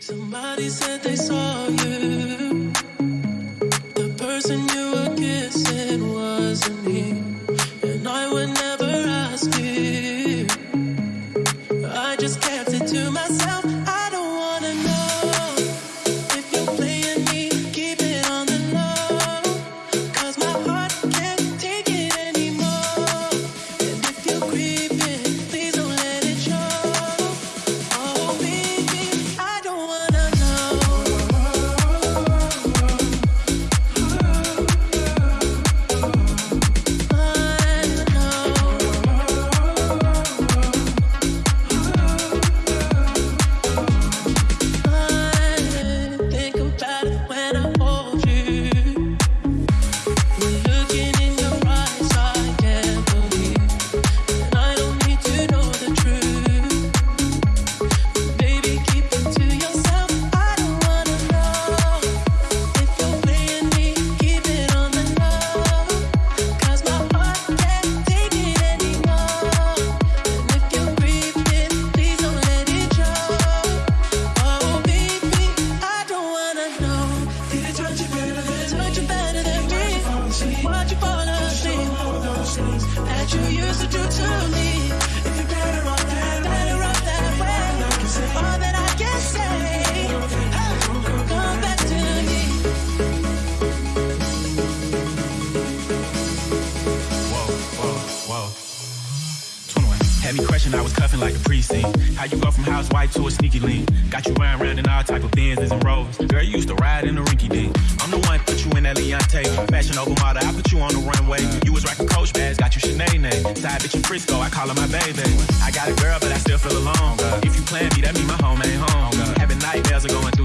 Somebody said they saw you. The person you were kissing wasn't me. To me. If you're better off that way. All that I can say. Come back to me. Whoa. 21. Had me I was cuffing like a precinct. How you go from housewife to a sneaky link? Got you round round in all type of Benzes and Rovers. Girl, you used to ride in the rinky dink. I'm the one put you in that Leontay. Fashion over model, I put you on the runway. You was rocking Coach bags, with Nay Nay. Side bitch in Frisco, I call her my baby. I got a girl, but I still feel alone. If you plan me, that mean my home ain't home. Having nightmares are going through.